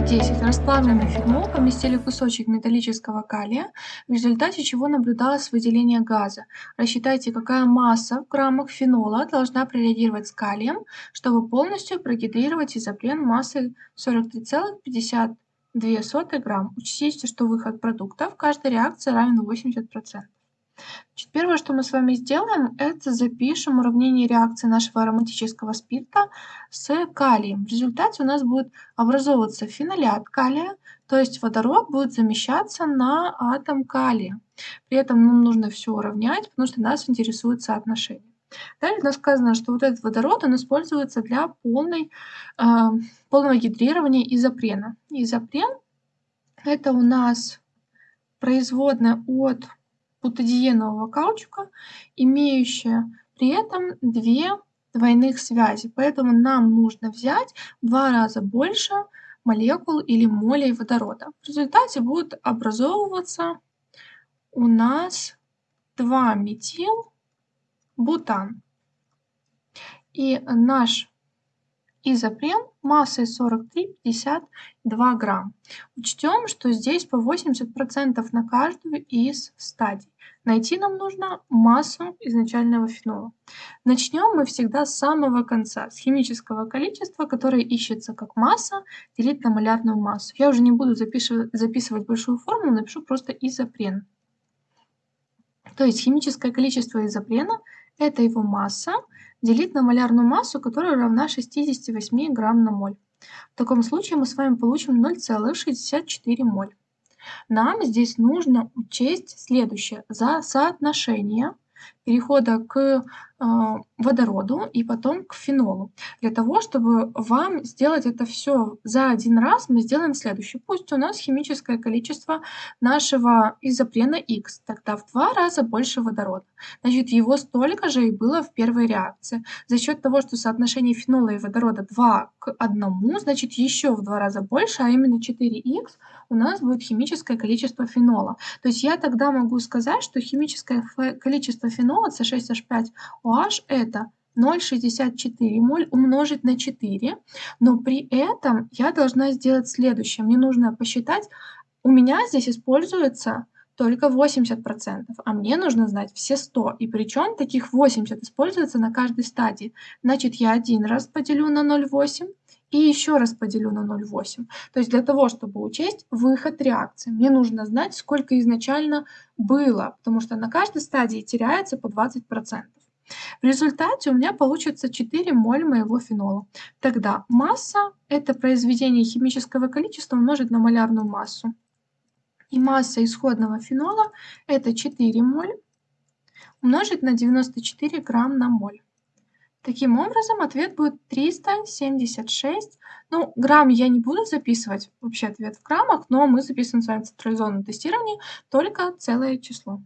10. Расплавленный фенол поместили кусочек металлического калия, в результате чего наблюдалось выделение газа. Рассчитайте, какая масса в граммах фенола должна прореагировать с калием, чтобы полностью прогидрировать изопрен массой 43,52 грамм. Учтите, что выход продукта в каждой реакции равен 80%. Значит, первое, что мы с вами сделаем, это запишем уравнение реакции нашего ароматического спирта с калием. В результате у нас будет образовываться фенолят калия, то есть водород будет замещаться на атом калия. При этом нам нужно все уравнять, потому что нас интересует соотношение. Далее у нас сказано, что вот этот водород, он используется для полной, э, полного гидрирования изопрена. Изопрен – это у нас производная от бутадиенового каучука, имеющая при этом две двойных связи. Поэтому нам нужно взять в два раза больше молекул или молей водорода. В результате будет образовываться у нас 2-метил-бутан. И наш изопрен массой 43,52 грамм. Учтем, что здесь по 80% на каждую из стадий. Найти нам нужно массу изначального фенола. Начнем мы всегда с самого конца, с химического количества, которое ищется как масса, делить на малярную массу. Я уже не буду записывать, записывать большую формулу, напишу просто изопрен. То есть химическое количество изопрена – это его масса делить на малярную массу, которая равна 68 грамм на моль. В таком случае мы с вами получим 0,64 моль. Нам здесь нужно учесть следующее. За соотношение перехода к водороду и потом к фенолу. Для того, чтобы вам сделать это все за один раз, мы сделаем следующее. Пусть у нас химическое количество нашего изопрена X, тогда в два раза больше водорода. Значит, его столько же и было в первой реакции. За счет того, что соотношение фенола и водорода 2 к 1, значит, еще в два раза больше, а именно 4х, у нас будет химическое количество фенола. То есть я тогда могу сказать, что химическое количество фенола C6H5O OH это 0,64 моль умножить на 4, но при этом я должна сделать следующее. Мне нужно посчитать, у меня здесь используется только 80%, а мне нужно знать все 100, и причем таких 80 используется на каждой стадии. Значит, я один раз поделю на 0,8 и еще раз поделю на 0,8. То есть для того, чтобы учесть выход реакции, мне нужно знать, сколько изначально было, потому что на каждой стадии теряется по 20%. В результате у меня получится 4 моль моего фенола. Тогда масса – это произведение химического количества умножить на малярную массу. И масса исходного фенола – это 4 моль умножить на 94 грамм на моль. Таким образом, ответ будет 376. Ну, грамм я не буду записывать, вообще ответ в граммах, но мы записываем с вами централизованное тестирование только целое число.